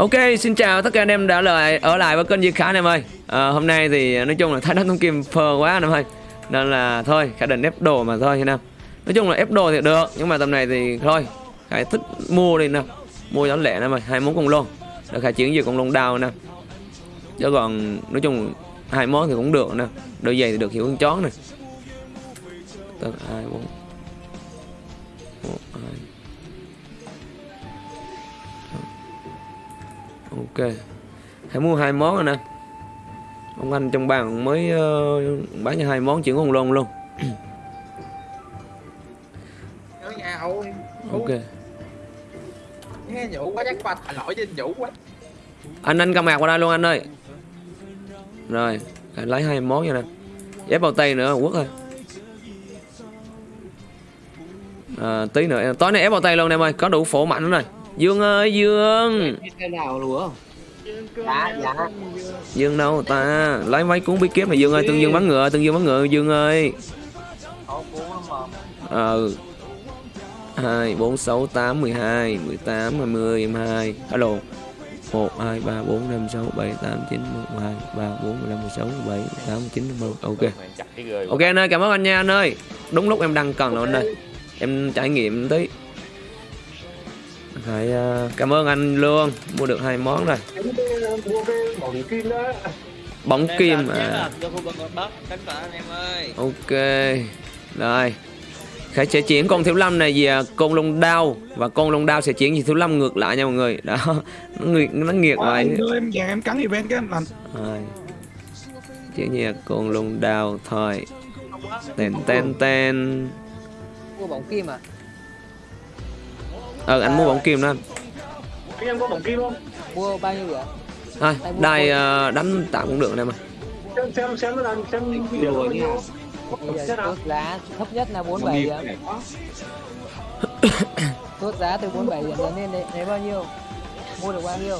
Ok, xin chào tất cả anh em đã lại ở lại với kênh Duy Khả anh em ơi. À, Hôm nay thì nói chung là thái đất thông kim phờ quá anh em ơi. Nên là thôi, Khả định ép đồ mà thôi anh em. Nói chung là ép đồ thì được, nhưng mà tầm này thì thôi Khả thích mua đi nè Mua giá lẻ anh em ơi, hai món cùng luôn Để Khả chuyển về cùng luôn đào nè Chứ còn nói chung hai món thì cũng được nè. Đôi giày thì được hiểu hơn chón nè. Tức 2, 4, ok. Hãy mua hai món rồi nè. Ông anh trong bàn mới uh, bán cho hai món chuyển con lon luôn. Nhớ nhà hậu ok. Nghe nhủ quá chắc qua thả lỗi trên nhủ quá. Anh anh cầm mạc qua đây luôn anh ơi. Rồi lấy hai món nha nè. Ép bao tay nữa quất thôi. À, tí nữa. Tối nay ép bao tay luôn em ơi có đủ phổ mạnh nữa rồi dương ơi dương. Cái nào lúa dạ dạ. Dương đâu ta? Lấy mấy cuốn bí kíp này dương ơi tương dương bắn ngựa tương dương bắn ngựa dương ơi. Ờ. Hai bốn sáu tám mười hai mười tám hai mươi em hai. Alo. Một hai ba bốn năm sáu bảy tám chín một hai ba bốn mười lăm mười sáu mười bảy tám chín một. Ok. Ok anh ơi cảm ơn anh nha anh ơi. Đúng lúc em đang cần rồi anh ơi. Em trải nghiệm tí phải uh, cảm ơn anh luôn mua được hai món rồi. Bóng kim đó bóng kim à anh ok rồi. Khải sẽ chuyển con thiếu lâm này về con lông đao và con lông đao sẽ chuyển về thiếu lâm ngược lại nha mọi người. Đó nó nghiệt nó nghiệt vậy Anh em em cắn event cái em lành rồi. Chuyển về con lông đao thôi. Tên tên tên mua bóng kim à ờ anh mua bóng kim đó anh. em có bóng kim không? Mua bao nhiêu vậy? Thôi đài uh, đánh tạm cũng được anh em ơi. Xem xem xem nó làm xem nhiêu bây giờ chốt giá thấp nhất là 47 điểm chốt giá từ 47 điểm trở lên đấy lấy bao nhiêu? Mua được bao nhiêu?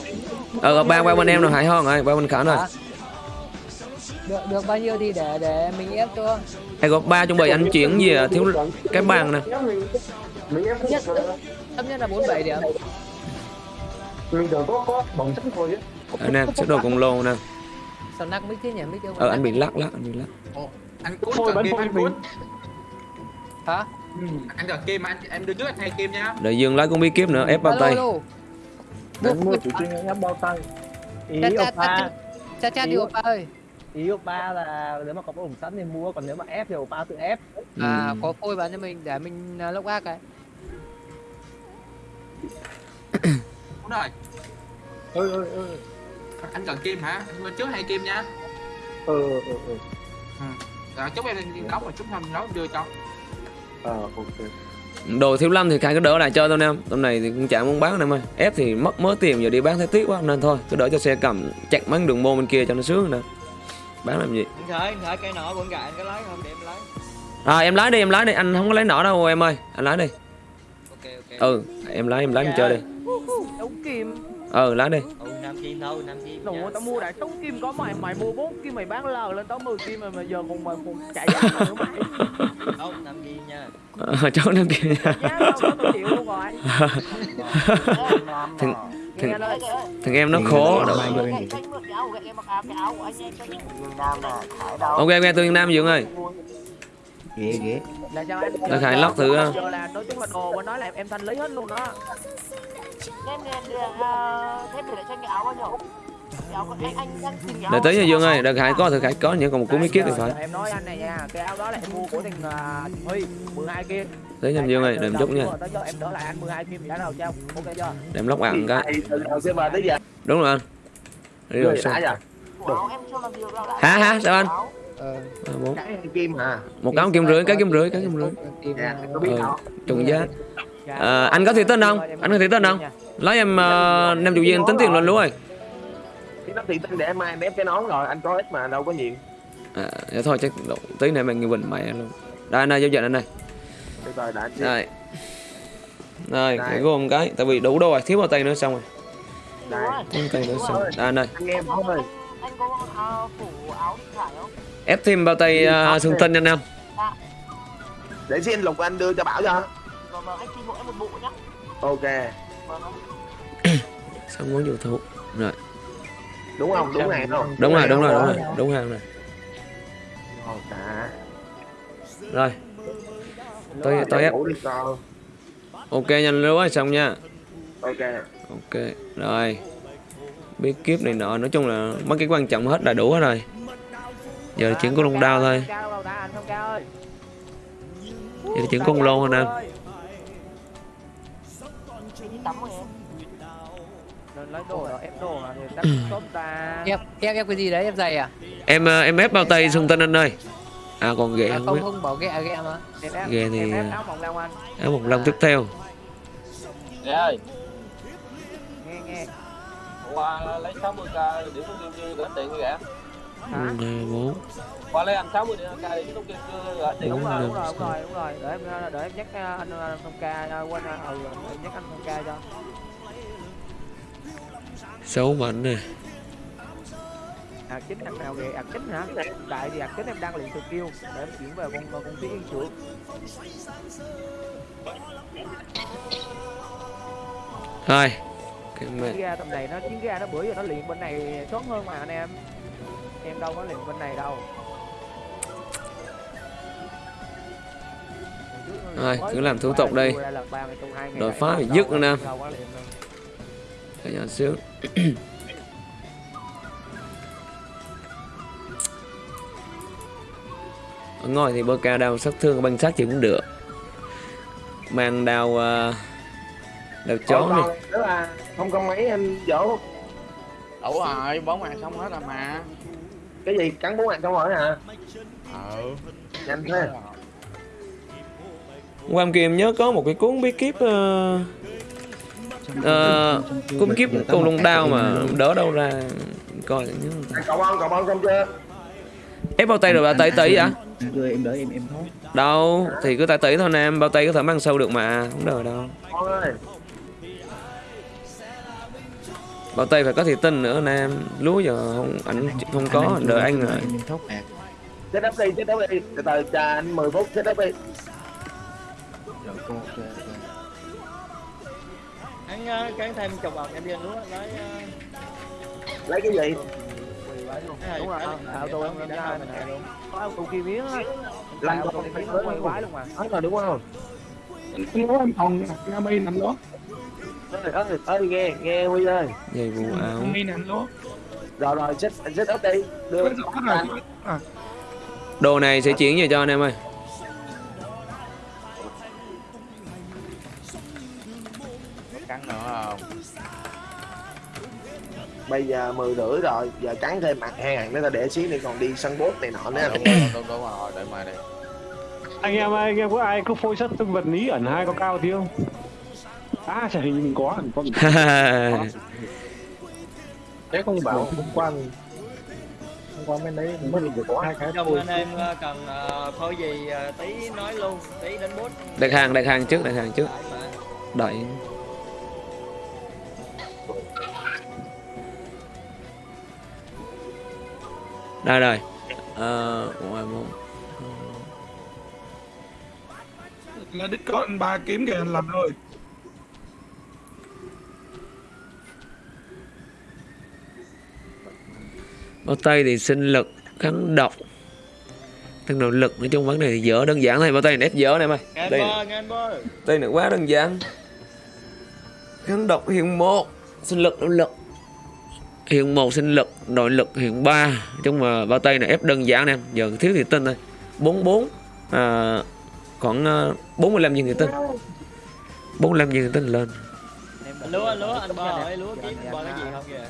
Ờ ba qua bên em rồi hải hon rồi ba bên khả rồi. Được được bao nhiêu thì để để mình ép cho. Hay có ba chuẩn bị anh chuyển về thiếu cái bàn nè. mình em nhất thấp nhất là 47 điểm mình tưởng có có bóng sẵn thôi chứ. Anh em sẽ đồ cùng lô nè. Sao nắc mic thế nhỉ? Mic ờ anh bị lắc lắc anh bị lắc. Anh cuốn thôi bắn anh mình cuốn hả? Anh cần kim anh em đưa trước anh thay kim nha. Đợi dương lấy con bí kíp nữa ép bao tay. mình mua chủ trương em bao tay. Ý cha cha oppa cha đi oppa ơi. ý oppa là nếu mà có ủng sẵn thì mua còn nếu mà ép thì oppa tự ép. À Ừ. có phôi bán cho mình để mình uh, lốc ác cái Đúng rồi ơi ơi ơi Anh cần kim hả? Anh mua trước hai kim nha? Ờ ờ ờ Rồi chúc em đóng một chút thôi mình nấu đưa cho. Ờ ok. Đồ thiếu lâm thì khai cứ đỡ lại cho tôi em. Tầm này thì cũng chả muốn bán em ơi. Ép thì mất mớ tiền giờ đi bán thấy tiếc quá nên thôi cứ đỡ cho xe cầm chặt mấy đường môn bên kia cho nó sướng nè bán làm gì? Anh khởi, anh khởi cây nọ của anh gà anh có lấy không? Để em lấy. À em lái đi em lái đi. Anh không có lấy nỏ đâu em ơi. Anh lái đi ừ em lái em lái em chơi đi chống kim ừ lái đi Ừ, nam kim thôi, kim đồ tao mua đại chống kim có mày mày mua bốn kim mày bán lờ lên tao 10 kim mà, mà giờ còn mày còn chạy giá nữa mày Không, nam kim nha à, chỗ năm kia nha giá đâu có tôi chịu luôn rồi thằng, nghe thằng, em nó khổ đâu ok ok tôi nam dương ơi ghê ghê. Là sao em Nó khai lóc thử, á. giờ là nói chung là đồ mà nói là em thanh lý hết luôn đó. Để tới nha dương ơi đợt hải có thì hải có nhưng còn một cuốn bí kíp thì phải. em nói anh này nha cái áo đó là em mua của thằng uh, huy 12 kim tới nha dương ơi để em chút nha. tới giờ em đỡ lại anh 12 kim giá nào cho ok chưa? Để em lóc ăn cái. Từ xe ba tới giờ. Đúng rồi anh. Đi rồi sao? đã hả hả sao anh ờ À, bốn. cái kim hả? Một cái kim rưỡi cái kim rưỡi cái kim rưỡi kim dạ có Ừ, đâu trùng giá. Ờ, anh có thủy tinh không? Anh có thủy tinh không? lấy em uh, nem chủ viên tính tiền luôn luôn rồi nó thì tin để mai em ép cái nón rồi anh có ít mà đâu có nhiều. À, dạ thôi chắc tí nữa mình bình mẹ luôn. Đây anh ơi giao dịch anh chứ đây. Đây cái gồm cái tại vì đủ đồ rồi thiếu bao tay nữa xong rồi. Đây. Tay nữa xong đây anh ơi. Anh em thôi ép thêm bao tay uh, xương tinh anh em để xin lục anh đưa cho bảo cho. Ok. Xong món dụ thú rồi. Đúng không? Đúng này không? Đúng rồi đúng rồi đúng rồi. Rồi đúng hàng rồi. Dạ. rồi. Tôi tôi ép. Ok nhanh lúa xong nha. Ok. Ok rồi. Bí kíp này nọ nói chung là mấy cái quan trọng hết là đủ hết rồi giờ chuyển con lông đao thôi anh giờ chuyển con lô thôi nè Nên lấy đồ rồi ép đồ mà thì tắt tốt ta. ép ép ép cái gì đấy ép giày à, em ờ, em ép bao tay xung tên anh ơi à còn ghệ à không không biết không ghẹ ghẹ mà Em thì, em ép áo mỏng lông anh. áo một lông tiếp theo Dạ ơi, Nghe nghe. qua lấy 60k điểm thông kim chưa gửi tiền kìa. Một hai bốn Qua lấy anh 60 điểm k điểm thông kim chưa gửi tiền. Đúng rồi, đúng rồi, đúng rồi, đúng rồi. Để em để em nhắc à, anh thông ca à, quên à, ừ em nhắc anh thông ca cho. sáu mảnh nè À chính anh nào về ạc chính hả? Tại vì ạc chính em đang luyện từ kêu để em chuyển về con con tí yên trưởng. thôi cái mẹ ra tầm này nó chiến ra nó bữa giờ nó luyện bên này tốt hơn mà anh em. Em đâu có luyện bên này đâu. Rồi, cứ làm thủ tục đi. Đội phá phải dứt nữa nè. cả nhà xíu. Ở ngoài thì bơ ca đao sát thương băng sát thì cũng được. Mang đao uh, đao chó là không có mấy anh dỗ đủ rồi bốn mạng xong hết rồi mà cái gì? Cắn bốn mạng xong rồi hả? Ừ nhanh thế. Quam kia em nhớ có một cái cuốn bí kíp uh, uh, cuốn bí kíp con lông đao mà đỡ đâu ra. Coi nhớ cậu bon cậu bon xong chưa? Ép bao tay rồi bao tay tỷ vậy? Đưa em đợi em em thôi. đâu thì cứ tay tỷ thôi nè em bao tay có thể mang sâu được mà không đời đâu bao tay phải có thị tinh nữa nam lúa giờ không ảnh không có đợi anh rồi Em thốt bạc. chết đắp đi chết đắp đi từ từ chờ anh 10 phút chết đắp đi Rồi cô ok. ok. Anh ờ, cán thêm chục bọc em đi ăn lúa lấy ờ, lấy cái gì Đúng rồi, áo tôi em ra mình luôn. Có áo tôi kia miếng á. Lăn quay luôn. quái luôn mà. hết rồi đúng không Anh nói em còn nga mi nằm đó. Ơi ơi ơi nghe nghe huy ơi dây vụ áo Mi nằm đó. rồi rồi chết chết ấp đi. Đưa đồ này sẽ chuyển về cho anh em ơi. Cắn nữa không? Bây giờ 10 rưỡi rồi giờ cắn thêm mặt hai ngàn nữa ta để xíu nữa còn đi sân bốt này nọ nữa. Đúng rồi đúng, đúng rồi đợi mai đi. Anh em ơi, anh em có ai có phôi sắt vật lý ẩn hai có cao tí không à chả hình mình có mình có mình thế không bảo hôm qua hôm qua bên đấy mới được có hai cái thôi. anh em ờ, cần ờ, phôi gì ờ, tí nói luôn, tí đến bút. đặt hàng đặt hàng trước đặt hàng trước. Đợi đây rồi ờ ngoài một là đích có anh ba kiếm kìa anh làm thôi. Bao tay thì sinh lực kháng độc. Tăng nội lực nói chung vấn đề thì dở đơn giản thôi. Bao tay này ép dở này mày. Đây tay này quá đơn giản. Kháng độc hiện một sinh lực nội lực. Hiện một sinh lực nội lực hiện ba. Nói chung mà bao tay này ép đơn giản nè. Giờ thiếu thì tinh thôi. Bốn bốn à, khoảng uh, 45 viên thì tinh 45 viên thì tinh lên. Em lúa, lúa, anh bơ hỏi lúa kiếm bơ cái gì không kìa.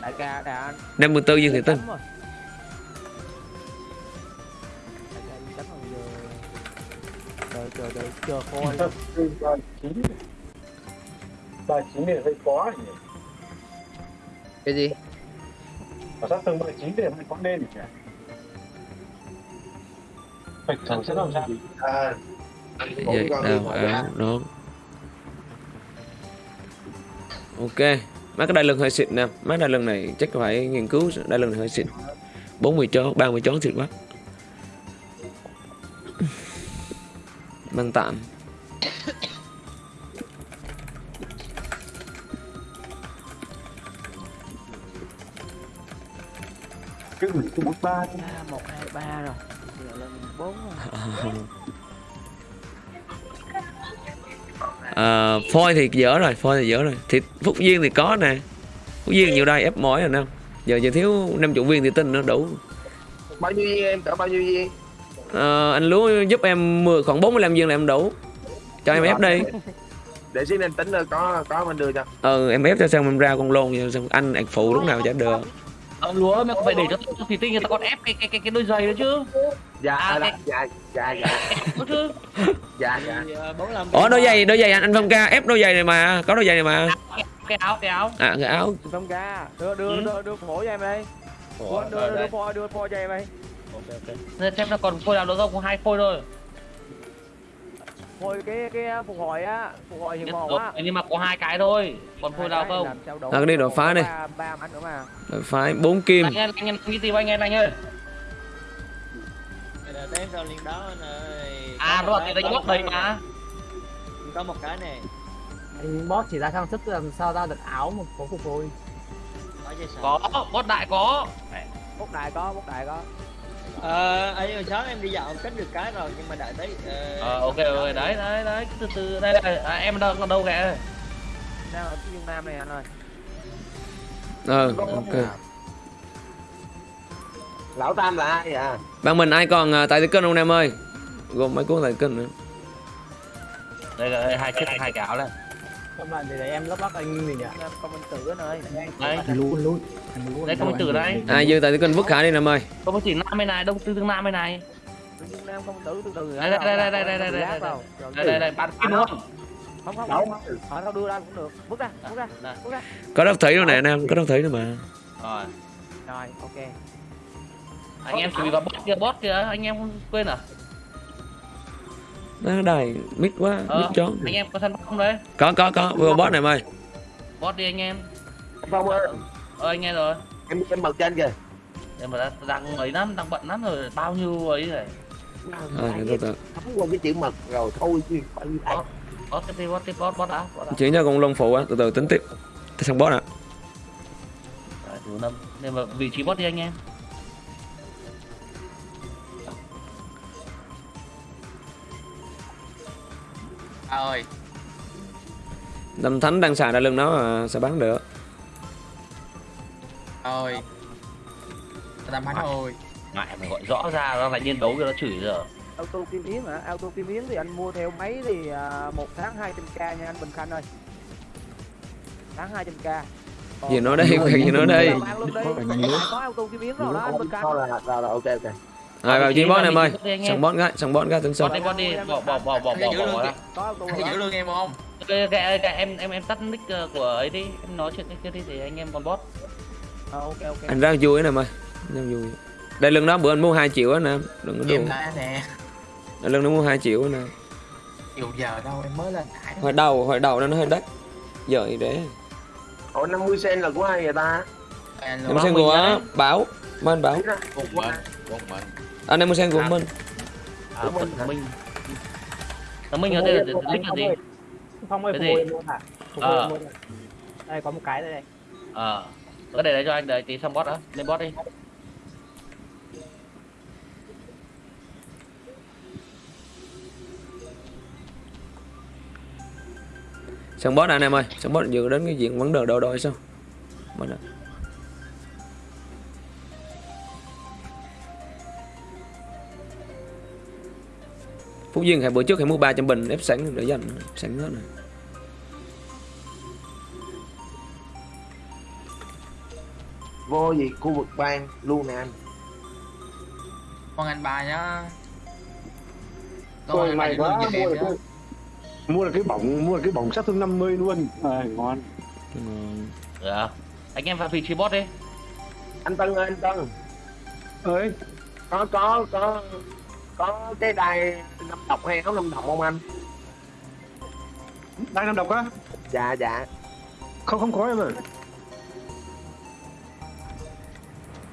Đại ca, đại anh. 54 viên thì tinh. Đợi, chờ, đợi, chờ coi. ba chín thì hơi khó nhỉ cái gì và sát tương ba chín thì hơi khó nên nhỉ phải thằng sẽ làm sao à, vậy áo đó ok Mấy cái đai lưng hơi xịn nè. Mấy đai lưng này chắc phải nghiên cứu Đai lưng này hơi xịn. 40 chó, 30 chó xịn quá. Mang tạm. Cứ mình cứ mất ba, một hai ba rồi. Giờ lên 4 rồi. Ờ, phôi thì dở rồi phôi thì dở rồi. Thì phúc duyên thì có nè. Phúc duyên nhiều đây ép mỏi rồi nè. Giờ chỉ thiếu năm chục viên thì tin nó đủ. Bao nhiêu viên em cỡ bao nhiêu viên? Ờ, anh lúa giúp em 10 khoảng 45 viên là em đủ. Cho em ép đi. Để xíu em tính rồi có có mình đưa cho. Ừ em ép cho xong em ra con lôn xong anh ạc phụ lúc nào chả được. Ông lúa mày phải để cho thủy tinh người ta còn ép cái cái cái cái đôi giày nữa chứ. Dạ À, dạ, cái- dạ dạ dạ dạ dạ Thì, ờ, bốn làm ủa đôi giày đôi giày anh anh phong ca ép đôi giày này mà có đôi giày này mà Cái áo cái áo. à cái áo Phong ca đưa đưa Ừ. đưa đưa phổ cho em đây đưa đưa đưa phôi đưa phôi cho em đây Nên xem nó còn phôi nào nữa không? Có hai phôi thôi. phôi cái cái phục hồi á phục hồi hiện một á Nhưng mà có hai cái thôi. Còn phôi nào không? À, cái đi đột phá đi. Rồi phải bốn kim Anh em anh em nghĩ tìm anh em anh ơi. Đây đếm sao liên đó anh ơi À Có nó một là cái- cái đánh bóp một cái mà. có một cái này Anh boss chỉ ra trang sức làm sao ra được áo mà có phục hồi. có bót đại có. bốc đại có bốc đại có ờ ấy hồi sáng em đi dạo cất được cái rồi nhưng mà đợi tới ờ, Ờ ok ok đấy đấy đấy từ từ đây đây à, em đâu còn đâu kìa. đang ở phía nam này anh ơi ừ ok lão tam là ai à bạn mình ai còn à, tại kênh không em ơi gồm mấy cuốn tại kênh nữa Đây là đây, hai chiếc hai cái áo này. Các bạn thì để em lắp lắp anh gì nhỉ? nam công minh tử anh ơi Đấy, Anh lú anh lú. Anh tử đây. ai dư tại kênh vứt khả đi em ơi có một chỉ nam bên này, đông tư tương nam bên này. Nam công minh tử từ từ Đây, đây, đây, đây, đây, đây, đây, đây, đây. Đây đây đây, bạn kim không? không không không không đâu đưa ra cũng được bước ra bước ra Đây. bước ra có đốc thủy đâu nè anh em có đốc thủy nữa mà Rồi. rồi ok Anh em chuẩn bị vào bot kia, bot kia, anh em không quên à? nó đài mít quá mít Ờ, chó anh em có săn bot không đấy? có có có vừa boss này em ơi Bot đi anh em. phong ơi Ờ anh em rồi. em em bật trên kìa Nhưng mà đang- đang ấy lắm, đang bận lắm rồi, bao nhiêu ấy rồi. à, để tôi thấm qua cái chữ mật rồi thôi chứ phải như. Bot tiếp bot tiếp, bot, bot đã, bot chuyển cho con lông phụ á từ từ tính tiếp Thế xong boss ạ Rồi, đủ năm. Nhưng mà vị trí bot đi anh em. À ơi. Lâm Thánh đang xài ra lưng nó mà sao bán được? Ơi. Tao bắn ơi Ngại mà gọi rõ ra nó lại nhiên đấu cho nó chửi rồi. auto kim yến hả? Auto kim yến thì anh mua theo máy thì à, một tháng 200 k nha anh Bình Khanh ơi. Tháng 200 k. Gì nói đây? Gì nói đây? có auto kim yến rồi đó anh Bình Khanh? là rồi rồi ok ok rồi vào chi boss em ơi. Bot anh xong boss cái xong boss cái tính Bot xong đi, bot đi, bỏ bỏ bỏ bỏ Anh bỏ bỏ ra. anh giữ lương em không? Cái, cái, cái, em em em tắt nick ờ, của ấy đi. Em nói chuyện cái kia đi thì anh em còn bot. Ờ, ok ok. Anh ra vui nè em ơi ra vui. Đây lưng đó bữa anh mua 2 triệu á nè. Đừng có đùa. nè. Đây lưng nó mua 2 triệu á nè. Chiều giờ đâu em mới lên hồi đầu hồi đầu nó hơi đắt. Giờ thì để. Ủa 50 sen là của ai vậy ta? anh em xem mình của đấy. bảo Biết đó, của của ai anh. Em xem của mình à mình mình nó mình ở đây là nick là gì? Phong ơi Cái phục gì? hồi em luôn hả? Phục Ờ. Đây có một cái đây này. ờ. Có để đấy cho anh đợi tí xong bot đó lên bot đi. Xong boss anh em ơi. Xong boss vừa đến cái diện vấn đề đồ đôi sao? Boss ạ. Phúc Duyên hãy bữa trước hãy mua 300 bình ép sẵn để dành sẵn hết này vô gì? Khu vực bang luôn nè anh con anh ba nhá. Ôi, anh may giữ lương quá mua được cái mua được cái bỏng mua được cái bỏng sát thương 50 luôn. À, ngon. Ngon. dạ. Anh em vào vị trí bot đi. Anh tân ơi anh tân. Ơi. Có có có có cái đai năm độc hay áo năm độc không anh? Đang năm độc á? Dạ dạ. Không không có em à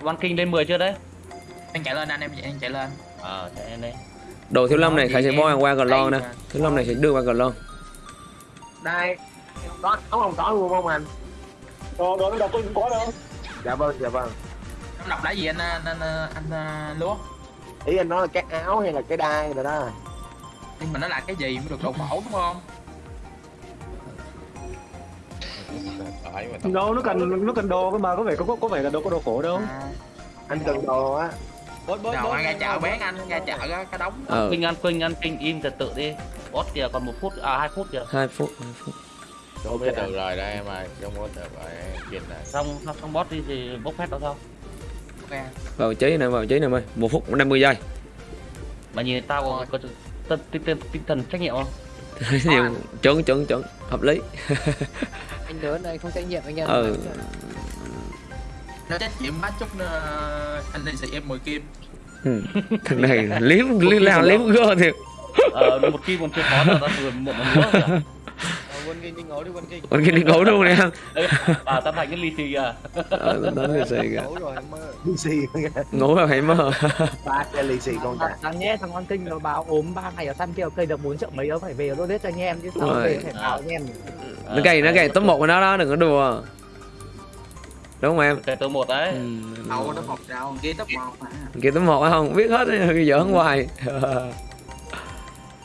One King lên 10 chưa đấy? Anh chạy lên anh em anh chạy lên ờ chạy lên đây đồ thiếu lâm này khải gì sẽ bo qua gần lon nè. Đây thiếu lâm này sẽ đưa qua gần lon đai có áo không có luôn không anh? Đó đó năm độc tôi không có đâu. Dạ vâng dạ vâng. Đọc là gì anh anh anh, anh, anh lúa ý anh nói là cái áo hay là cái đai rồi đó. Nhưng mà nó là cái gì mới được đồ khổ đúng không? Đâu nó cần nó cần đồ cơ mà có vẻ có có vẻ là đâu có đồ khổ đâu. Anh cần đồ á. Nào bốt anh ra chợ bán anh ra chợ á, cái đống. Ờ. Quỳnh ăn Quỳnh ăn Quỳnh im trật tự đi. Boss kìa còn một phút à hai phút kìa. Hai phút hai phút. Ok được rồi đây em ơi không có được rồi em nhìn này xong xong, xong boss đi thì bốc phép đó sao Ok. vào cháy nè vào cháy nè em ơi một phút 50 giây. Mà nhìn tao có, có tinh, tinh, thần trách nhiệm không? Nhiều chuẩn chuẩn chuẩn. Hợp lý. Anh lớn anh không trách nhiệm anh em ừ. Nó trách nhiệm bắt chút ờ, anh đi xị em 10 kim. Ừ. thằng này liếm liếm lao liếm gơ thiệt. Ờ một kim còn chưa khó là tao vừa một món nữa kìa quân kinh đi ngủ đi quân kinh còn kia đi ngủ luôn nè? Ê, à tao thành cái lì xì à. Ờ tao nói kìa. Ngủ rồi em mơ. Lì xì ngủ là phải mơ. Ba cái lì xì con trả thằng nhé thằng con kinh nó báo ốm 3 ngày ở săn kêu cây được 4 triệu mấy đó phải về nó hết cho anh em chứ sao Rồi. về phải bảo anh em. Nó cày nó cày top một của nó đó đừng có đùa. Đúng không em? Cái tôi một đấy. Ừ. đâu nó một đâu kia top một mà. Kia top một á không? Biết hết giỡn hoài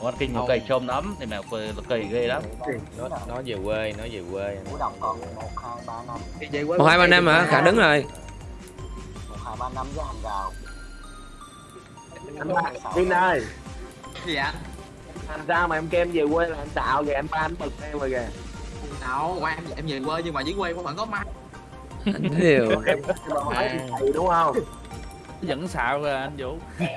con kinh nó cầy trôm lắm. Thì mẹ cầy, cầy ghê lắm. Nó nó về quê nó về quê. Một hai ba năm. Hả? Khả đứng rồi. Anh ba Vin ơi. Gì anh làm sao mà em kêu em về quê là anh xạo kìa em ba anh bực em rồi kìa. Đâu qua em em về quê nhưng mà dưới quê cũng vẫn có mai anh hiểu em hỏi đúng không vẫn xạo rồi anh vũ.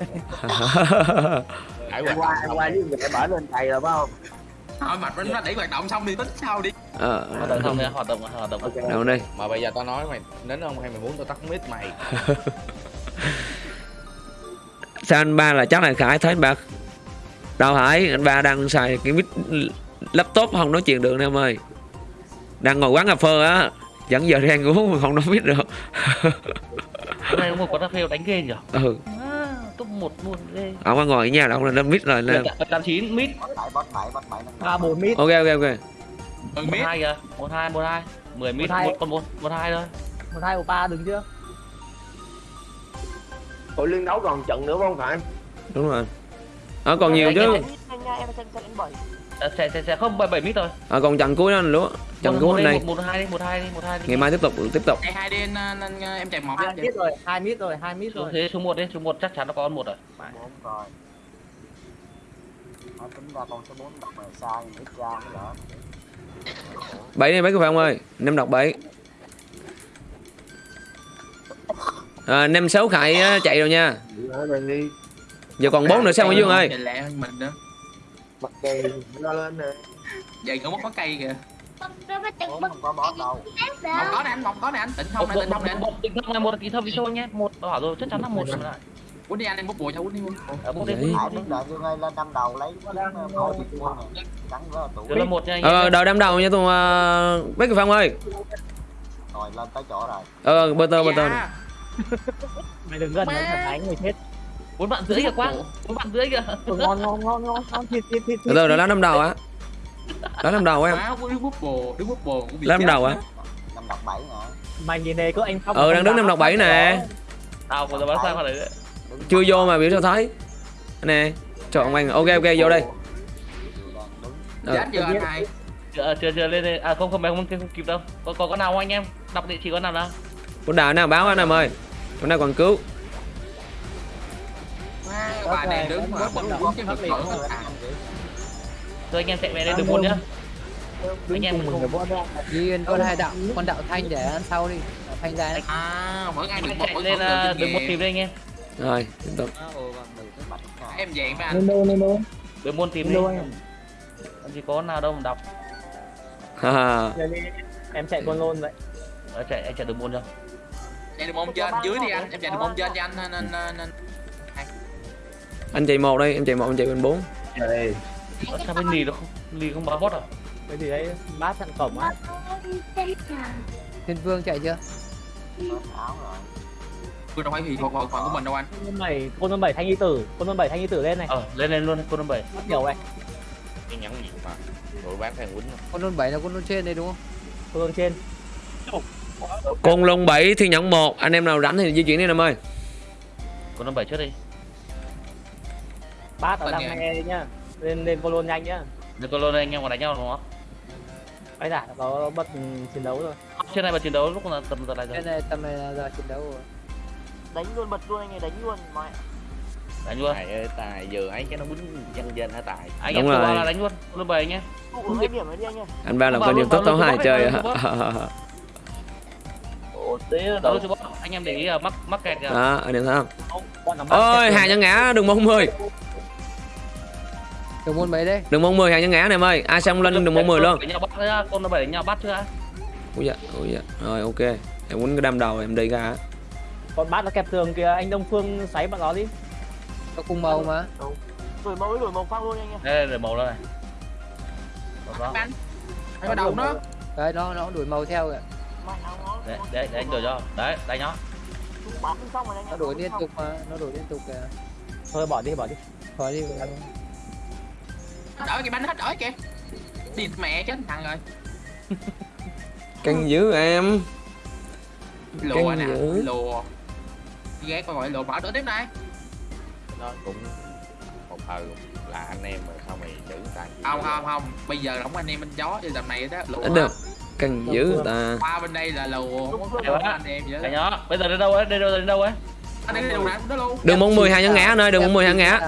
Em qua em qua với mẹ bển lên thầy rồi phải không? Thôi mà nó đẩy hoạt động xong đi tính sau đi. Ờ hoạt động không nha hoạt động hoạt động. Ok. Đâu đây. Mà bây giờ tao nói mày đến không hay mày muốn tao tắt mic mày. Sao anh ba là chắc là khải thấy anh ba đâu phải anh ba đang xài cái mic laptop không nói chuyện được nè em ơi. Đang ngồi quán cà phê á dẫn giờ đang ngủ mà không nói biết được có một con cà phê đánh ghê nhỉ ừ à, top một luôn ghê ông có ngồi ở nhà đâu là lên mic rồi lên tám chín mít ba bốn mít ok ok ok một hai kìa một hai một hai mười mít Một con một một hai thôi một hai một ba đứng chưa Ủa liên đấu còn trận nữa không phải đúng rồi ờ còn nhiều chứ À, sẽ sẽ sẽ không bảy bảy mít thôi. Ờ còn trận cuối đó anh lúa. Trận cuối hôm nay. một, hai đi một hai đi một hai đi. Ngày mai tiếp tục tiếp tục. Hai đi anh, anh, em chạy một hai mít rồi hai mít rồi hai mít rồi. thế số một đi số một chắc chắn nó có con một rồi. Bảy đi mấy cái phải không ơi? Năm đọc bảy. À, năm sáu khải chạy rồi nha. Rồi giờ còn bốn nữa sao Nguyễn Dương ơi? mình nữa mặt kèn nó lên nè vậy cũng mất có cây kìa không có nè anh không có nè anh tỉnh không nè một tỉnh không nè anh một tỉnh thông này một tỉnh thông đi thôi nhé một bảo rồi chắc chắn là một rồi lại quýnh đi anh em bút bùi cho quýnh đi quýnh ở Đấy. đi Đó là một nha anh ờ đợi đám đầu nha tụi uh, cái phong ơi ờ bơ tơ bơ tơ Dạ. mày đừng gần nó thật đánh người chết bốn bạn rưỡi kìa quang bốn bạn rưỡi kìa. Ừ, ngon ngon ngon ngon. Ngon thịt thịt thịt từ đó đám đầu á. Đó đám đầu em. Má, đứng bút bồ đứng bút bồ cũng bị đám chết đầu nữa. á. Mày nhìn này có anh không ờ đang đứng năm đọc bảy nè. tao còn bán sang đấy chưa vô mà biểu sao thấy. Nè chọn anh ok ok vô đây. Ờ, chết chưa anh hai chưa chưa chưa lên đây. À không không mày không, không kịp đâu. Có có con nào không anh em? Đọc địa chỉ con nào nào? Con đào nào báo anh em ơi. Hôm nay còn cứu Má, bà này đứng mà bật đứng chứ bật nổi không à. thôi anh em chạy về đây được một nhá. anh em mình không đi con hai đạo con đạo thanh để ăn sau đi. Thanh ra. À mỗi ngày được anh một chạy lên đường được một tìm đây anh em. Rồi tiếp tục. Em dạng với anh được một tìm đi làm gì có nào đâu mà đọc. Em chạy con lôn vậy. Ờ, chạy anh chạy được một chưa chạy được môn trên dưới đi anh. Em chạy được môn trên cho anh. Nên nên nên anh chạy một đây em chạy một em chạy bên bốn. Đây. Ờ, sao bên lì nó không lì không báo bot à? Cái gì đấy bát chặn cổng á. Thiên vương chạy chưa? Tôi đâu phải vì thuộc bộ phận của mình đâu anh. Con bảy con bảy thanh y tử. Con bảy thanh y tử lên này. Ờ lên lên luôn con năm bảy. Bắt nhiều này. Cái nhắn gì mà. Đội bán thằng quýnh. Con lôn bảy là con lôn trên đây đúng không? Con trên. Côn Lôn 7 Thiên Nhẫn 1 Anh em nào rảnh thì di chuyển đi anh em ơi. Con năm bảy trước đi. Bát ở nhà. này nhá lên lên colon nhanh nhá Được con lôn anh em còn đánh nhau đúng không? ấy đã có bật chiến đấu rồi Trên này mà chiến đấu lúc là tầm giờ này rồi. Cái này tầm này là giờ chiến đấu rồi. đánh luôn bật luôn anh ấy đánh luôn mẹ Đánh luôn. Tài ơi tài vừa ấy cái nó quýnh dân dân hả tài Anh Đúng em rồi. là đánh luôn. Con năm bảy anh hai anh Anh ba làm luôn, youtube bảo tấu luôn, hai chơi luôn, chứ bác. Anh em để ý là mắc mắc kẹt kìa. Đó anh em thấy không Ôi hàng nhân ngã đừng mong 10 Đường môn mấy đây? Đừng mong 10 hàng nhân ngã anh em ơi Ai xong lên đừng mong 10 luôn bắt con năm bảy đánh nhau bắt chưa? Ui dạ, ui dạ Rồi ok Em quýnh cái đâm đầu em đi ra con bát nó kẹp tường kìa anh đông phương xoáy bọn nó đi Có cùng màu mà. đổi màu đổi màu phăng luôn anh ơi Đây để màu đây này. Đó. Anh có đầu nó Đấy nó nó đổi màu theo kìa. nó Đấy, đấy, để anh đổi cho. Đấy, đánh nó. chúng bắn xong rồi anh Nó đổi liên tục mà, nó đổi liên tục kìa. thôi bỏ đi bỏ đi Khỏi đi. Hết đỡ kìa bánh hết đỡ kìa. Địt mẹ chết thằng rồi. Căng dữ em. Lùa Căng nè dữ. Lùa. Ghét coi gọi lùa mở đỡ tiếp này nó cũng một thời là anh em mà sao mày chữ tài Không không không. Bây giờ không anh em bên gió Chứ tầm này đó lùa. Được. Căng dữ ta. Qua bên đây là lùa. Không anh em vậy đó nó. Bây giờ đến đâu ấy? Đến đâu đến đâu mong 10 hàng nhân ngã anh ơi Đừng mong 10 hàng ngã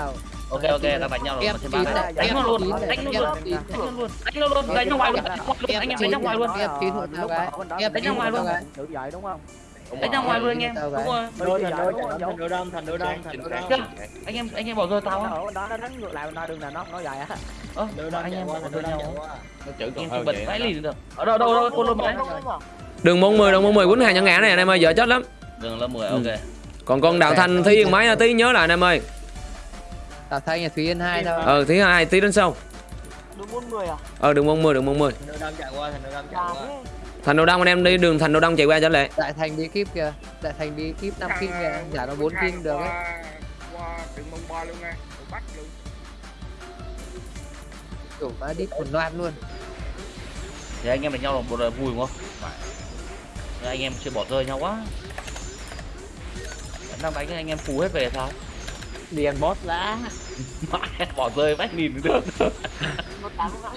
Ok ok, đang đánh nhau rồi. Ba. Đánh nó luôn, đánh nó luôn. Đánh nó luôn. Đánh nó luôn, đánh nó ngoài luôn. Anh em đánh nó ngoài luôn. Đánh chín ngoài luôn. Tự dậy đúng không? Đánh nó ngoài luôn anh em. Đúng rồi. Thần đôi đông thần đôi đông thần đôi đông Anh em anh em bỏ rơi tao á. Nó nó đánh ngược lại nó đừng là nó nó dài á. Đông anh em bỏ rơi nhau. nó chữ còn hơn vậy đó. lì được. Ở đâu đâu đâu con luôn mong 10 đừng mong 10 quýnh hàng nhân ngã này anh em ơi Dở chết lắm Đường lớp 10 Ừ. ok. Còn con Đào Thanh Thí Yên máy tí nhớ lại anh em ơi Tao thay nhà Thúy Yên 2 thôi. Ờ Thí hai tí đến sau bốn người à Ờ 10 đừng mong 10 thần đôi đông chạy qua thần đôi đông chạy qua thế Thành Đồ Đông anh em đi đường Thành Đồ Đông chạy qua trở lại Đại thành bí kíp kìa. Đại thành bí kíp 5 kim kìa. Giả nó 4 kim được ấy. qua đường mông ba luôn nha bắt luôn Kiểu má đít quần loạt luôn. Thì anh em đánh nhau là một vui đúng không? Nhưng anh em chưa bỏ rơi nhau quá. Đang đánh anh em phù hết về sao? Liền boss. Đã Mãi bỏ rơi vách nhìn được.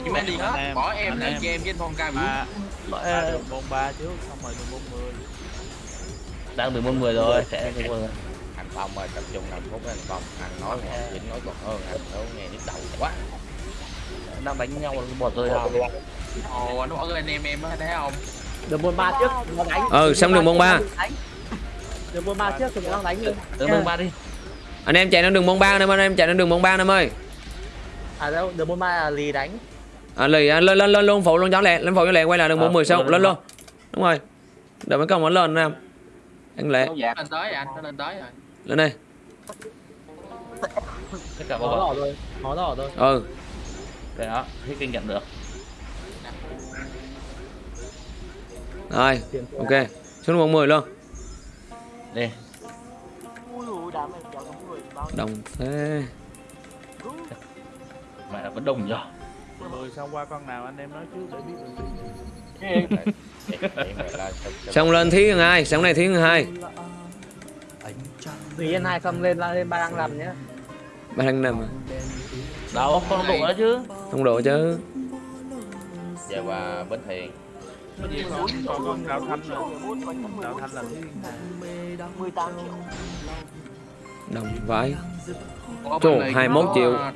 Nhưng mà đi hết. Bỏ em lên cho em. với anh Phong ca biểu Mãi bông ba trước xong rồi đường bông mười đang được môn 10 rồi sẽ được rồi. anh phong ơi tập trung làm phút anh phong anh nói còn dính nói còn hơn anh nó nghe nhức đầu quá. Đang đánh nhau là bỏ rơi sao? Ồ nó bỏ lên anh em em á thấy không? Đường bông ba trước nó đánh. Ừ xong đường môn 3 đường bông ba trước thì nó đánh luôn Đường môn ba đi. Anh em chạy lên đường môn 3 anh em anh em chạy lên đường môn 3 anh em ơi à đâu đường bông ba là lì đánh. À, lì à, lên lên lên luôn phụ luôn cháu lẹ lên phụ cho lẹ quay lại đường môn 10 sau lên, lên lên. luôn đúng rồi. Đợi mấy công nó lên anh em anh lẹ Lên tới rồi anh nó lên tới rồi. Lên đây. Tất cả đỏ rồi. Máu đỏ rồi ừ. Cái đó, hết kinh nghiệm được. rồi ok. Xuống đường môn 10 luôn. Đi. Đồng thế. Mẹ là vẫn đồng nhờ. mười xong qua con nào anh em nói trước để biết là xong lên thí hai xong này thí hai. Thủy Yên hai xong lên lên ba đang làm nhá ba thằng nằm Đâu, con độ đó chứ. không độ chứ. Giờ và bến thiền còn con đào thanh rồi đào bốn thanh là thứ mười tám triệu đồng vãi bên này 21 có- triệu. chết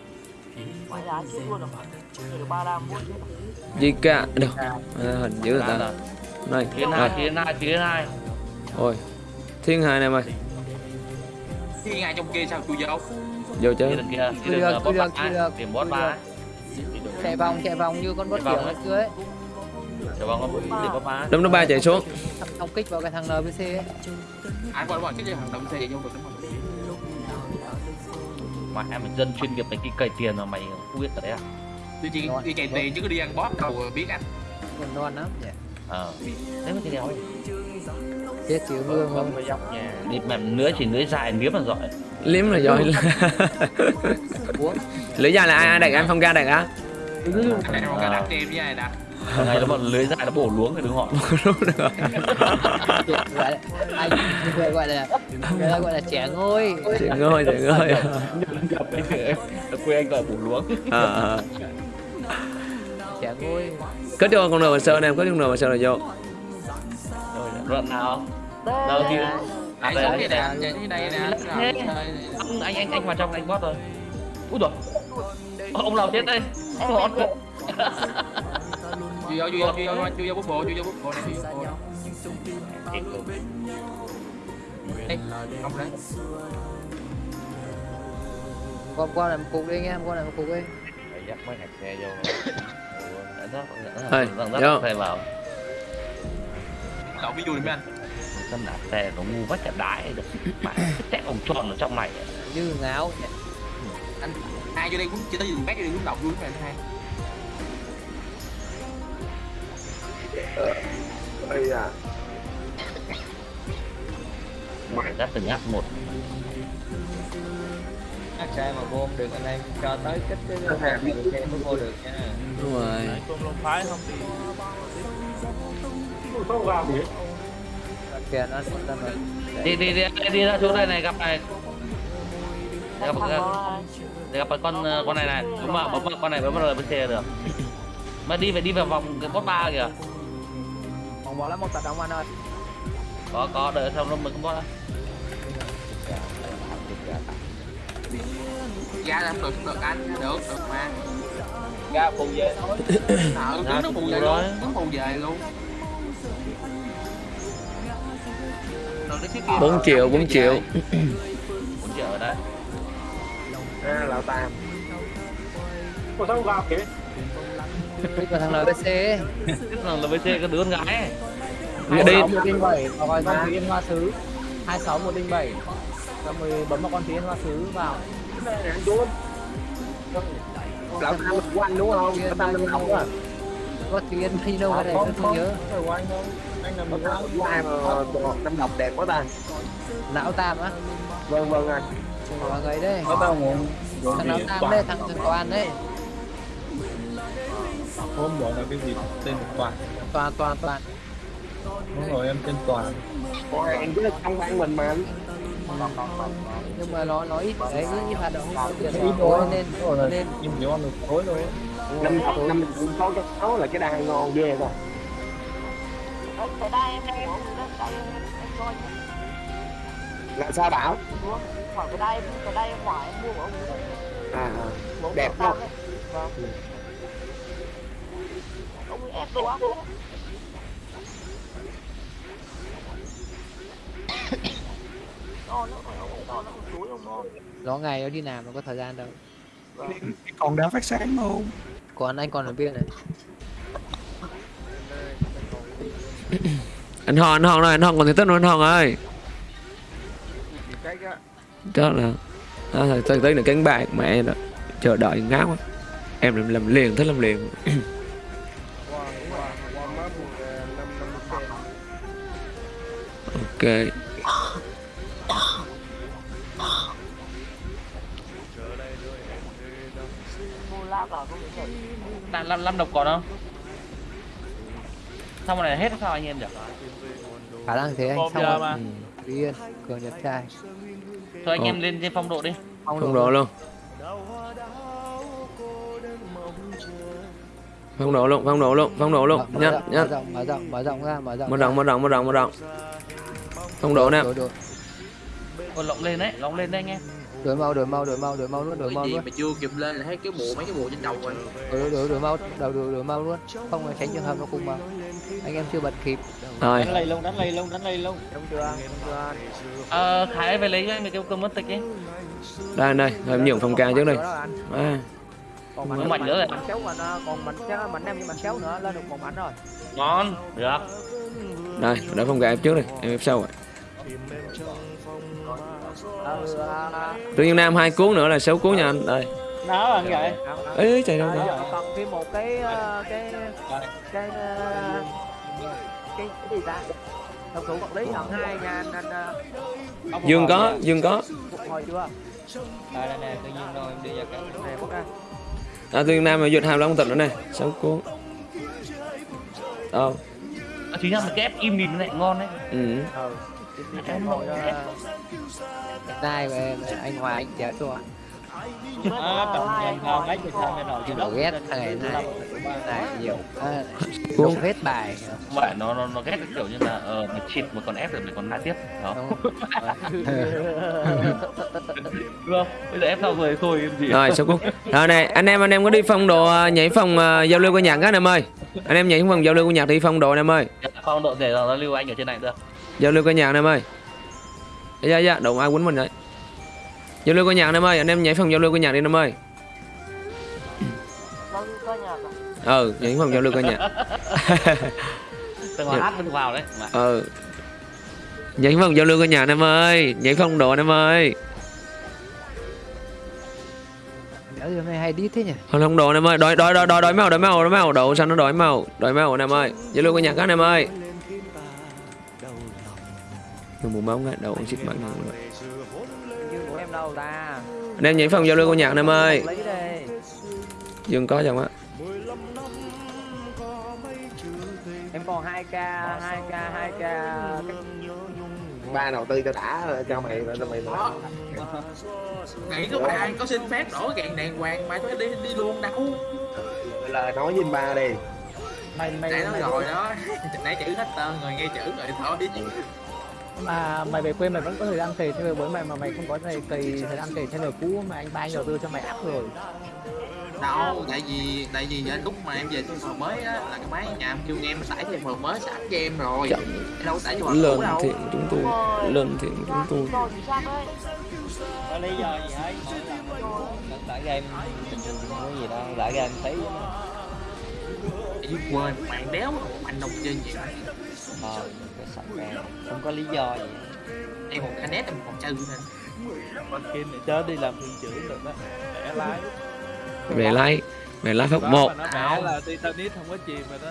gì cả được. À, hình dữ ta. Này Thiên rồi hai, thiên hai, thiên hai. ôi thiên hai này mày. Khi ngay trong kia sao chui vô vô chứ Thiên đường kia, thiên Chưa đường được, boss được, ba, chưa được, điểm boss chưa ba. Chạy vòng chạy vòng như con Chạy kiểu ngày ấy. xưa ấy. Boss đấm nó ba chạy xuống. Xong kích vào cái thằng NPC ấy. Quay qua cái gì? Thằng xe vô được không Mẹ mày dân chuyên nghiệp mày đi cày tiền mà mày không biết cái đấy à? Đi chỉ đi cày tiền chứ có đi ăn boss đâu biết anh Còn non lắm. Dạ. Ờ. Đấy mà cái đéo. Chết chịu mưa không? với dốc nha Đi mẹ lưới chỉ lưới dài liếm là giỏi. liếm là giỏi Ủa? lưỡi dài là ai ai đặt anh phong ca đặt á Anh em không có đặt em với ai đặt ngày nó mà lưới dài nó bổ luống thì đừng hỏi Đúng rồi. gọi là anh người gọi là người ta gọi là trẻ ngôi. Chị ngơi chị ngơi ở quê anh gọi bổ luống. À, à. trẻ ngôi. Kết cho con nào mà sơn em kết con nào mà sơn là vô. Rồi đoạn nào? Đâu thì Ai đây, xuống đây, nè, trên đây nè. Anh anh anh anh vào trong anh bot rồi ui rồi ông nào chết đây Chui vô, chui vô, chui vô, chui vô bút bộ, chui vô bút bộ này, chui vô bộ. Không đấy. con con này một cục đi anh em con này một cục đi dắt mấy hạt xe vô Thôi, vô. dắt xe vào Cậu biết vui mấy anh? Tâm đạp xe nó ngu quá chả đái được Mẹ, cái ông tròn ở trong này như ngáo Anh ai vô đây cũng chỉ tới dùng bác vô đây cũng đọc vui mấy anh hai. Ây à Phải dắt từng nhát một. Ác xe mà vô không được anh em cho tới kích cái xe mới vô được nha. Đúng rồi. Không vào gì hết. kìa nó nó nó đi đi đi đi ra chỗ đây này gặp này. Gặp gặp, gặp cái con con này này. Đúng mà bấm vào con này bấm vào bên xe được. Mà đi phải đi vào vòng cái bot ba kìa còn bỏ lắm một tạt động anh ơi có có đợi xong nó mới có bot Ra là không được, được anh, được, được mà. ra phụ về thôi Ra tướng nó phụ phù về rồi. luôn, tướng phù về luôn. Rồi 4 triệu 4 triệu bốn triệu đấy à, lão tam Ủa sao không vào kìa? Cái còn thằng LBC thằng VC cái đứa con gái ấy. đi. 107 vào coi con Thúy Yên Hoa Sứ. 26 107 Xong rồi bấm vào con Thúy Yên Hoa Sứ vào. Lão tam của anh đúng không? Lão tam năm học á có Thúy Yên nhiêu đâu cái này tôi không nhớ. Của anh là lão mình tam của ai mà năm học đẹp quá ta. Lão Tam á. Vâng vâng anh. Mọi người đây. Nó tao muốn thằng Lão Tam đây thằng thằng Toàn đấy hôm bỏ là cái gì? Tên là toàn. Toàn Toàn Toàn. Đúng rồi em tên toàn. Ủa, em cứ trong ban mình mà. Nhưng mà nó nó ít. Đấy ít hoạt động ít tiền ít thôi. nên rồi là nên nhưng chỉ ăn được tối thôi. Năm học năm cũng có cái sáu là cái đai ngon ghê rồi. Cái đây em em đây em em coi là sao bảo? Khỏi cái đây cái đây em mua của ông à ông Đẹp không? Vâng. Ác đấy. To nữa rồi, to nữa, ông chuối ông ngon. nó ngày nó đi làm nó có thời gian đâu còn đá phát sáng không còn anh còn ở bên này anh hòn anh hòn rồi anh hòn còn thể tích nữa anh hòn ơi đó là đó là tới tới là cánh bạc mẹ đó chờ đợi ngáo quá em làm, làm liền thích làm liền ok. Năm năm năm độc còn không? Xong rồi này hết sao anh em nhỉ? Khả năng thế anh xong rồi. mà. ừ. Yên cường nhật trai. Thôi anh Ồ. em lên trên phong độ đi. Không độ luôn. phong độ luôn phong độ luôn phong độ luôn. Mở, nhanh mở, nhanh rộng mở rộng mở rộng ra mở rộng mở rộng mở rộng mở rộng mở rộng phong độ nè. Lộng lên đấy lộng lên đấy anh em. Đổi màu đổi màu đổi màu đổi màu luôn đổi gì luôn. mà chưa kịp lên là thấy cái bộ mấy cái bộ trên đầu rồi. đổi đổi đổi màu đổi đổi đổi màu luôn. Không là tránh trường hợp nó cùng màu anh em chưa bật kịp. Rồi. Đánh lây luôn đánh lây luôn đánh lây luôn đúng chưa ờ khải về lấy cho anh cái cơm mất tịch đi. Đây đây em nhường phong ca trước đây. À, còn mạnh mạnh nữa rồi. mạnh xéo mình ờ, còn mạnh xéo mạnh em nhưng mạnh xéo nữa lên được một mạnh rồi. Ngon được. Đây đã phong ca em trước đây em ép sau rồi tự nhiên nam hai cuốn nữa là sáu cuốn nha anh. Đây. Nó là như vậy. Ê chạy đâu à, đó còn thêm một cái ờ, cái cái ờ, cái cái gì ta? Thông thủ vật lý lần hai nha anh anh ờ, dương có dương có. Hồi chưa? Đây đây nè tự nhiên rồi em đi vào cái này. Bút ra à tự nhiên nam mà duyệt hai long tịch nữa này sáu cuốn. Đâu À, chính ra mình cái ép im nhìn lại ngon đấy. Ừ. em hội của em anh Hòa anh chết rồi à tổng nhân không mấy người thân này nọ chứ Đồ ghét thằng này. Này này nhiều đổ hết bài. Vậy nó nó nó ghét cái kiểu như là ờ mày chịt một con ép rồi mày còn la tiếp đó. Đúng. Không? Bây giờ ép xong rồi thôi em gì rồi số cúc. Rồi này anh em anh em có đi phong độ ờ, nhảy phòng ờ, giao lưu của nhạc á anh em ơi? Anh em nhảy phòng giao lưu của nhạc thì phong độ anh em ơi. Phong độ để nó lưu anh ở trên này được giao lưu của nhạc anh em ơi. Dạ dạ đụng ai quýnh mình đấy giao lưu của nhạc anh em ơi anh em nhảy phòng giao lưu của nhạc đi anh em ơi. Ca ừ nhảy phòng giao lưu của nhạc. Tầng hát vẫn vào đấy. Mà. Ừ. Nhảy phòng giao lưu của nhạc anh em ơi nhảy phong độ anh em ơi. Nhớ hôm nay hay đi thế nhỉ? Không không đồ anh em ơi, đói đói đói đói đói màu đói màu đói màu đậu xanh nó đói màu, đói màu anh em ơi. Giao lưu của nhạc các anh em ơi. Đừng muốn bóng ngay đầu của em đâu ta? Anh em nhảy phòng giao lưu của nhạc anh em ơi. Dương có chẳng á. Em còn 2k, 2k, 2k. ba đầu tư cho đã cho mày cho mày Đó. nghĩ có ai có xin phép đổi gạn đàng hoàng mà phải đi đi luôn đâu lời nói với ba đi mày mày nãy nói rồi đó nãy chữ hết tên rồi nghe chữ rồi thôi mà mày về quê mày vẫn có thời gian cày theo với mày mà mày không có thời cày thời gian cày theo lời cũ mà anh ba anh đầu tư cho mày áp rồi. Đâu tại vì tại vì lúc mà em về cái phòng mới á là cái máy nhà em kêu em tải thêm phòng mới sẵn cho em rồi. Chậm. Đâu tải cho đâu. thiện chúng tôi, lên thiện chúng tôi. Thì có lý do gì hết lần đã game thường có gì đâu đã game thấy. Vì quên bạn đéo bạn đồng chơi ờ cái sạch ra không có lý do gì. Em còn canet em còn chơi nên con kim này chớ đi làm thuyền trưởng được đó bẻ lái. Về like, về like Đó, phút một. nó bẻ là Titanic không có chìm rồi đó.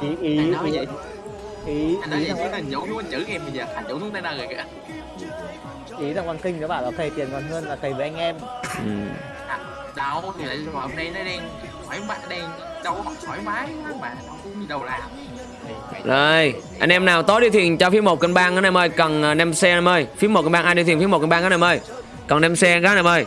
Ý ý anh nói vậy. Ý anh nói ý vậy chứ thằng xuống anh chữ em bây giờ. Anh nhổ xuống tới nơi rồi kìa. Ý thằng con kinh nó bảo là cày tiền còn hơn là cày với anh em. Ừ. à, đâu thì lại hôm nay nó đang thoải mái đang đâu có thoải mái mà đâu có đâu làm Rồi, anh em nào tối đi thuyền cho phía một kênh bang anh em ơi, cần ờ, nem xe anh em ơi. Phía một kênh bang ai đi thuyền phía một kênh bang anh em ơi. Cần nem xe các anh em ơi.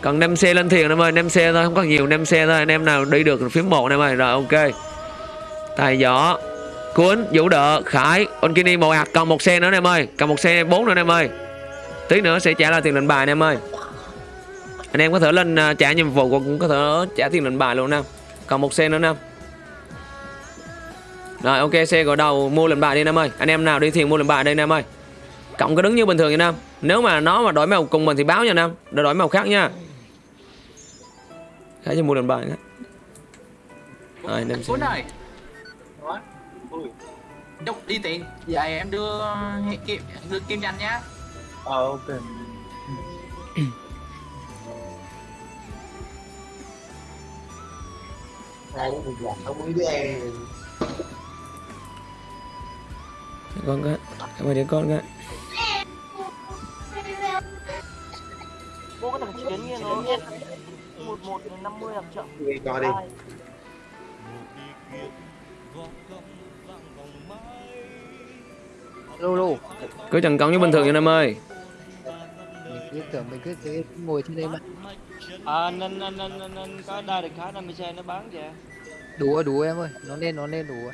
Cần nem xe lên thuyền anh em ơi, nem xe thôi, không có nhiều nem xe thôi. Anh em nào đi được phía một anh em ơi. Rồi ok. Tài giỏ, cuốn, vũ đỡ, khải, Onkini một hạt, còn một xe nữa anh em ơi. Còn một xe bốn nữa anh em ơi. Tí nữa sẽ trả lại tiền lệnh bài anh em ơi. Anh em có thể lên ờ, trả nhiệm vụ cũng có thể trả tiền lệnh bài luôn nè. Còn một xe nữa nè. Rồi ok xe gõ đầu mua lệnh bài đi anh em ơi. Anh em nào đi thuyền mua lệnh bài đây anh em ơi. Cộng cứ đứng như bình thường nha Nam. Nếu mà nó mà đổi màu cùng mình thì báo nha Nam. Để đổi màu khác nha. Khá cho mua lệnh bài nữa. Rồi em đâu đi tiền giờ em đưa kim đưa kim danh nhá ờ ok hai đứa mình làm không với em Con cái. Cảm ơn đứa con cái. Vô cái thằng chiến kia nó một một đến năm mươi làm chậm. coi đi lô lô Cứ trần công như bình thường nha anh em ơi. Cứ tưởng mình cứ cứ ngồi trên đây mà à nên nên nên nên, nên có đa được khá 50 xe nó bán kìa đủ rồi đủ em ơi nó lên nó lên đủ rồi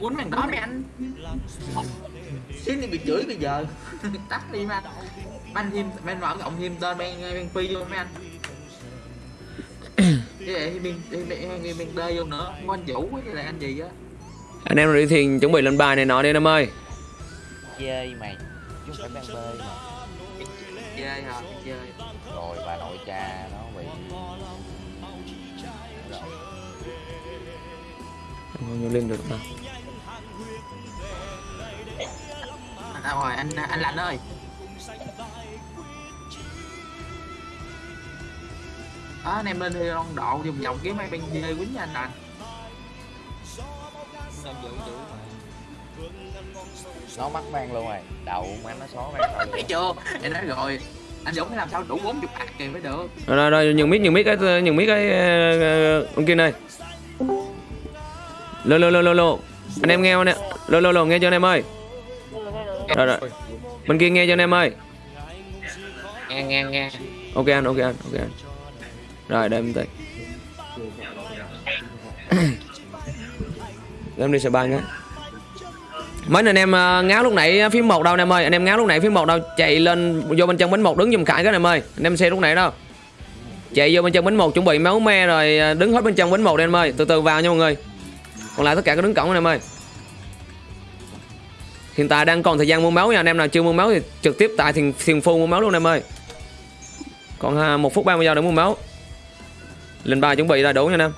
cuốn màn đó mấy anh xin thì bị chửi bây giờ tắt đi mà ban thêm ban mở cộng thêm tên ban ban phi vô mấy anh cái này bên bên bên bên đê vô nữa không anh vũ với lại anh gì á Anh em đi thuyền chuẩn bị lệnh bài này nọ đi anh em ơi. chơi mày chứ không phải đang bơi mà. Chơi hả? Chơi. Rồi bà nội cha nó bị. Không vô lên được mà. à, rồi anh anh lạnh ơi. Đó anh em lên thì long độ vòng vòng kiếm mấy bên dê quýnh nha anh lành nó mắc vang luôn rồi. Đầu má nó xó rồi thấy chưa? Em nói rồi. Anh Dũng làm sao đủ 40 ạc kìa mới được. Rồi rồi, rồi nhường mic nhường mic cái nhường mic cái ờ, ờ, ông kia này lô lô lô lô lô. Anh em nghe không nè? Lô lô lô nghe cho anh em ơi. Rồi rồi. Bên kia nghe cho anh em ơi. Nghe nghe nghe. Ok anh ok anh ok anh. Rồi để em tí em đi sờ ba nhé mấy anh em à, ngáo lúc nãy à, phím một đâu anh em ơi. Anh em ngáo lúc nãy phím một đâu, chạy lên vô bên trong bánh một đứng giùm khải cái anh em ơi. Anh em xe lúc nãy đâu? Chạy vô bên trong bánh một, chuẩn bị máu me rồi à, đứng hết bên trong bánh một đi anh em ơi. Từ từ vào nha mọi người. Còn lại tất cả cứ đứng cổng anh em ơi. Hiện tại đang còn thời gian mua máu nha anh em nào, chưa mua máu thì trực tiếp tại thiền thiền phu mua máu luôn anh em ơi. Còn một phút 30 giây để mua máu. Lên ba chuẩn bị ra đủ nha anh em.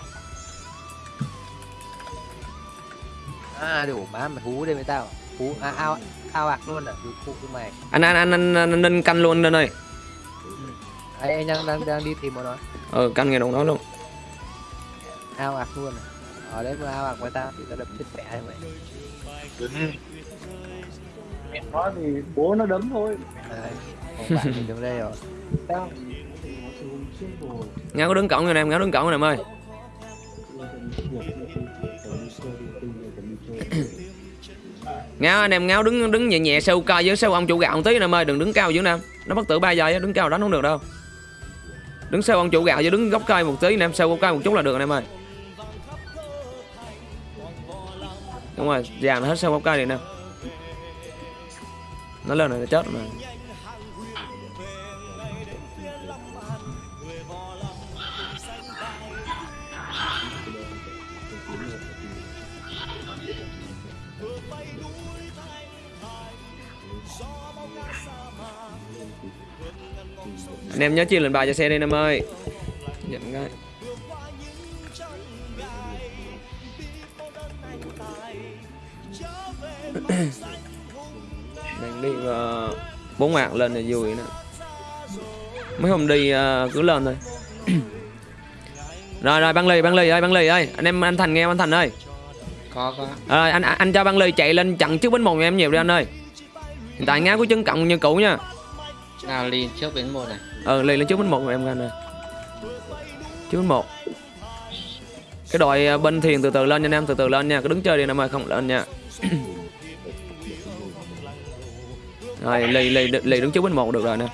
À đủ má mày hú đây với tao. Hú à, ao ao ạc luôn à? Đủ phụ của mày. Anh anh anh anh, anh, nên canh luôn anh ơi ấy anh đang đang đang đi tìm bọn nó. Ờ canh nghe đồng đó luôn. Ao ạc luôn à? Ở đấy mà ao ạc với tao thì tao đập chết mẹ mày. Mẹ nó thì bố nó đấm thôi. Đấy, còn bạn thì đứng đây rồi. Sao? ngáo có đứng cổng nha anh em ngáo đứng cổng anh em ơi ngáo anh em, ngáo đứng đứng nhẹ nhẹ, sâu cao với sâu ông chủ gạo một tí anh em ơi đừng đứng cao dữ nam nó bất tử ba giây đứng cao đánh không được đâu. Đứng sâu ông chủ gạo chứ đứng góc cây một tí anh em sâu góc cây một chút là được anh em ơi đúng rồi dàn hết sâu góc cây này nè. Nó lên này nó chết rồi mà. Anh em nhớ chia lên bài cho xe đi em ơi. Nhận cái đang đi uh, bốn mạng lên là vui nè. Mấy hôm đi ờ, cứ lên thôi. Rồi rồi băng lì băng lì ơi băng lì ơi. Anh em anh thành nghe anh thành ơi. Có có. Ờ, anh anh cho băng lì chạy lên chặn trước bánh nhà em nhiều đi anh ơi. Hiện tại ngáo của chân cộng như cũ nha nào lên trước bến một này. Ờ lì lên trước bánh một em nghe nè. Trước bánh một. Cái đội à, bên thiền từ từ lên nha anh em từ từ lên nha. Cứ đứng chơi đi anh em ơi không lên nha. Rồi lì lì lì đứng trước bánh một được rồi nè.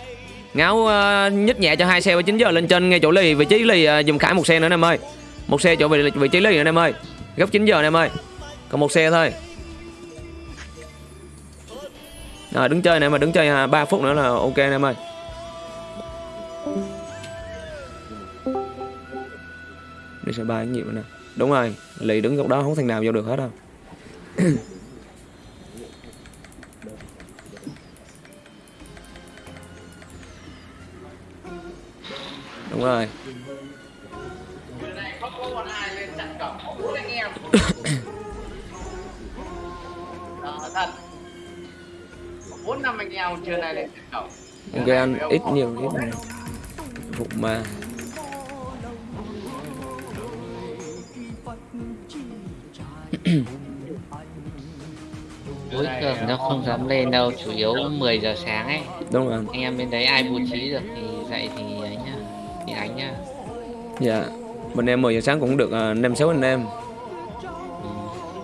Ngáo uh, nhích nhẹ cho hai xe và 9 giờ lên trên ngay chỗ lì vị trí lì uh, dùng khải một xe nữa anh em ơi. Một xe chỗ vị, vị trí lì nữa anh em ơi. Góc 9 giờ anh em ơi. Còn một xe thôi à, đứng chơi này mà đứng chơi à, 3 phút nữa là ok anh em ơi. Đi sẽ ba nhiều nè. Đúng rồi lì đứng góc đó không thằng nào vô được hết đâu. Đúng rồi. Trưa nay lên ok ít nhiều ít nhiều phục mà cuối thường nó không dám lên đâu chủ yếu 10 giờ sáng ấy. Đúng rồi. Anh em bên đấy ai bố trí được thì dậy thì ấy nhá thì đánh nhá. Dạ. Bên em 10 giờ sáng cũng được à, năm sáu anh em. Thế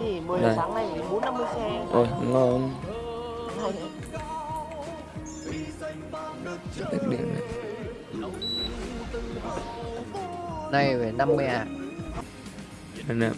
thì 10 giờ Đây. sáng nay thì 4 50 xe. ôi ngon này phải 50 à anh em